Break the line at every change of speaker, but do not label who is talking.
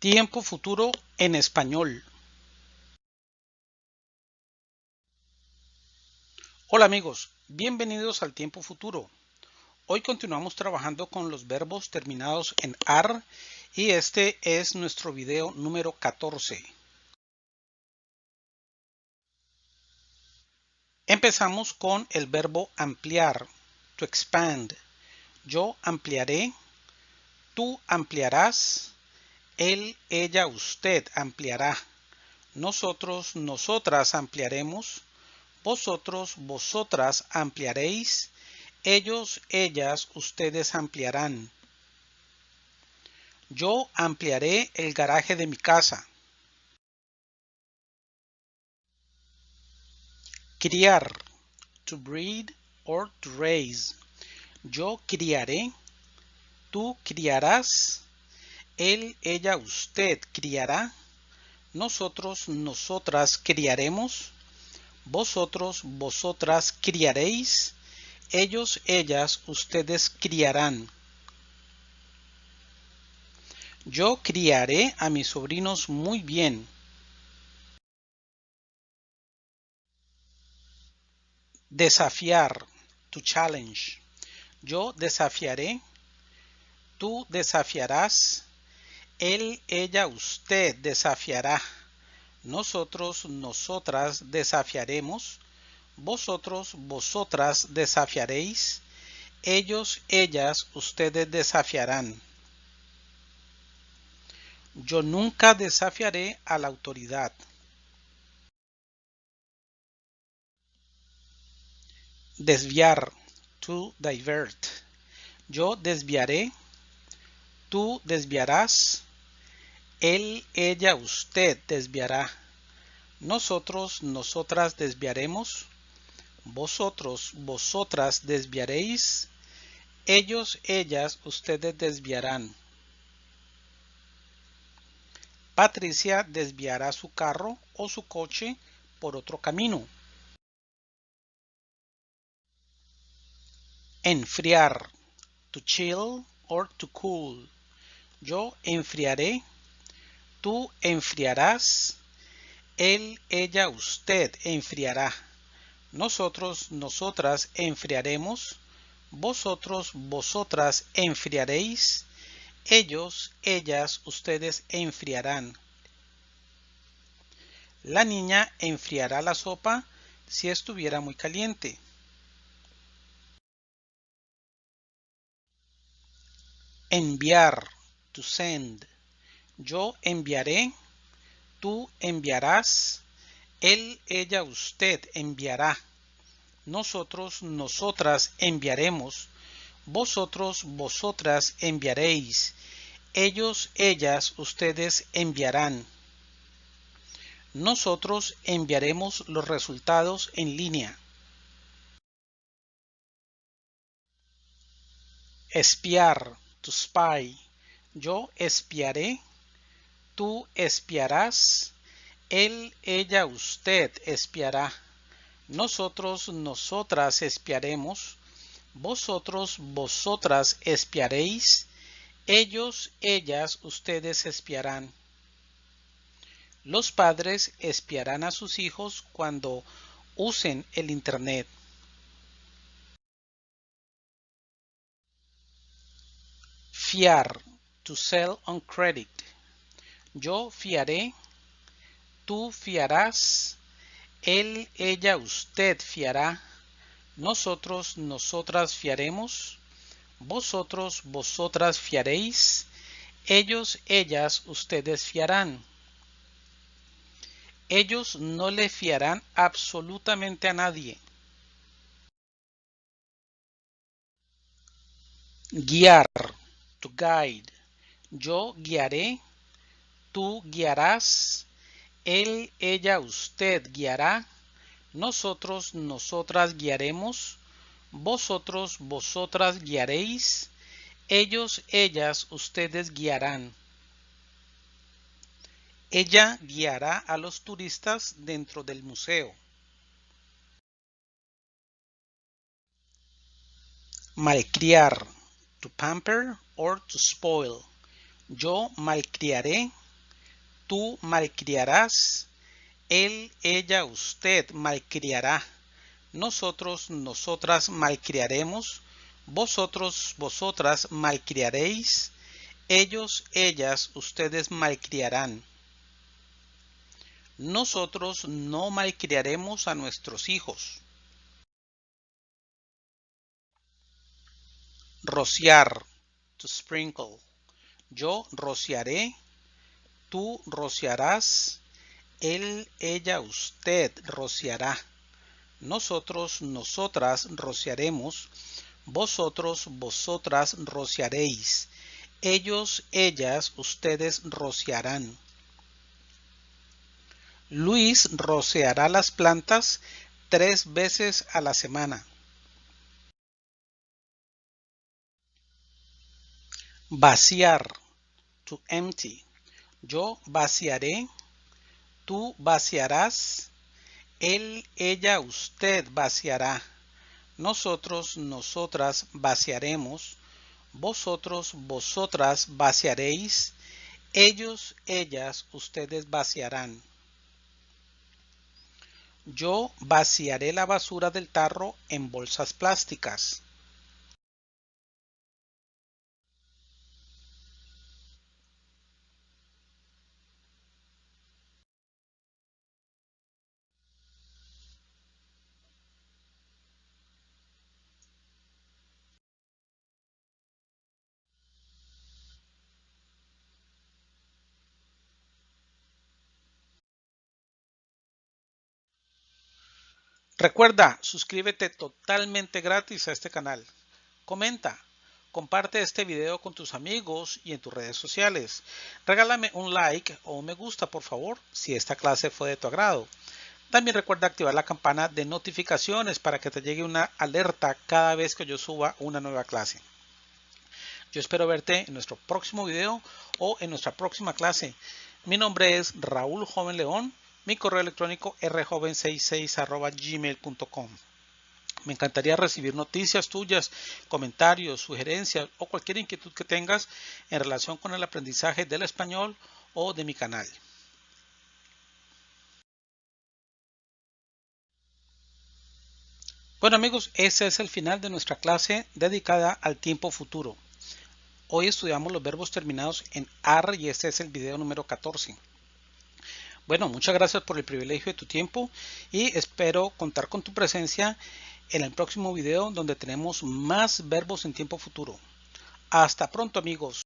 Tiempo futuro en español. Hola amigos, bienvenidos al tiempo futuro. Hoy continuamos trabajando con los verbos terminados en AR y este es nuestro video número 14. Empezamos con el verbo ampliar, to expand. Yo ampliaré, tú ampliarás, él, ella, usted ampliará. Nosotros, nosotras ampliaremos. Vosotros, vosotras ampliaréis. Ellos, ellas, ustedes ampliarán. Yo ampliaré el garaje de mi casa. Criar. To breed or to raise. Yo criaré. Tú criarás él, ella, usted criará. Nosotros, nosotras criaremos. Vosotros, vosotras criaréis. Ellos, ellas, ustedes criarán. Yo criaré a mis sobrinos muy bien. Desafiar. To challenge. Yo desafiaré. Tú desafiarás él, ella, usted desafiará. Nosotros, nosotras desafiaremos. Vosotros, vosotras desafiaréis. Ellos, ellas, ustedes desafiarán. Yo nunca desafiaré a la autoridad. Desviar. To divert. Yo desviaré. Tú desviarás él, ella, usted desviará. Nosotros, nosotras desviaremos. Vosotros, vosotras desviaréis. Ellos, ellas, ustedes desviarán. Patricia desviará su carro o su coche por otro camino. Enfriar. To chill or to cool. Yo enfriaré tú enfriarás, él, ella, usted enfriará. Nosotros, nosotras enfriaremos, vosotros, vosotras enfriaréis, ellos, ellas, ustedes enfriarán. La niña enfriará la sopa si estuviera muy caliente. Enviar, to send. Yo enviaré, tú enviarás, él, ella, usted enviará. Nosotros, nosotras enviaremos. Vosotros, vosotras enviaréis. Ellos, ellas, ustedes enviarán. Nosotros enviaremos los resultados en línea. Espiar, to spy. Yo espiaré, tú espiarás, él, ella, usted espiará. Nosotros, nosotras espiaremos, vosotros, vosotras espiaréis, ellos, ellas, ustedes espiarán. Los padres espiarán a sus hijos cuando usen el Internet. Fiar, to sell on credit. Yo fiaré, tú fiarás, él, ella, usted fiará, nosotros, nosotras fiaremos, vosotros, vosotras fiaréis, ellos, ellas, ustedes fiarán. Ellos no le fiarán absolutamente a nadie. Guiar, to guide. Yo guiaré, tú guiarás, él, ella, usted guiará, nosotros, nosotras guiaremos, vosotros, vosotras guiaréis, ellos, ellas, ustedes guiarán. Ella guiará a los turistas dentro del museo. Malcriar, to pamper or to spoil. Yo malcriaré, Tú malcriarás. Él, ella, usted malcriará. Nosotros, nosotras malcriaremos. Vosotros, vosotras malcriaréis. Ellos, ellas, ustedes malcriarán. Nosotros no malcriaremos a nuestros hijos. Rociar, to sprinkle. Yo rociaré, tú rociarás, él, ella, usted rociará. Nosotros, nosotras rociaremos, vosotros, vosotras rociaréis. Ellos, ellas, ustedes rociarán. Luis rociará las plantas tres veces a la semana. Vaciar. To empty. Yo vaciaré. Tú vaciarás. Él, ella, usted vaciará. Nosotros, nosotras vaciaremos. Vosotros, vosotras vaciaréis. Ellos, ellas, ustedes vaciarán. Yo vaciaré la basura del tarro en bolsas plásticas. Recuerda, suscríbete totalmente gratis a este canal. Comenta, comparte este video con tus amigos y en tus redes sociales. Regálame un like o un me gusta, por favor, si esta clase fue de tu agrado. También recuerda activar la campana de notificaciones para que te llegue una alerta cada vez que yo suba una nueva clase. Yo espero verte en nuestro próximo video o en nuestra próxima clase. Mi nombre es Raúl Joven León mi correo electrónico rjoven66 Me encantaría recibir noticias tuyas, comentarios, sugerencias o cualquier inquietud que tengas en relación con el aprendizaje del español o de mi canal. Bueno amigos, ese es el final de nuestra clase dedicada al tiempo futuro. Hoy estudiamos los verbos terminados en AR y este es el video número 14. Bueno, muchas gracias por el privilegio de tu tiempo y espero contar con tu presencia en el próximo video donde tenemos más verbos en tiempo futuro. Hasta pronto amigos.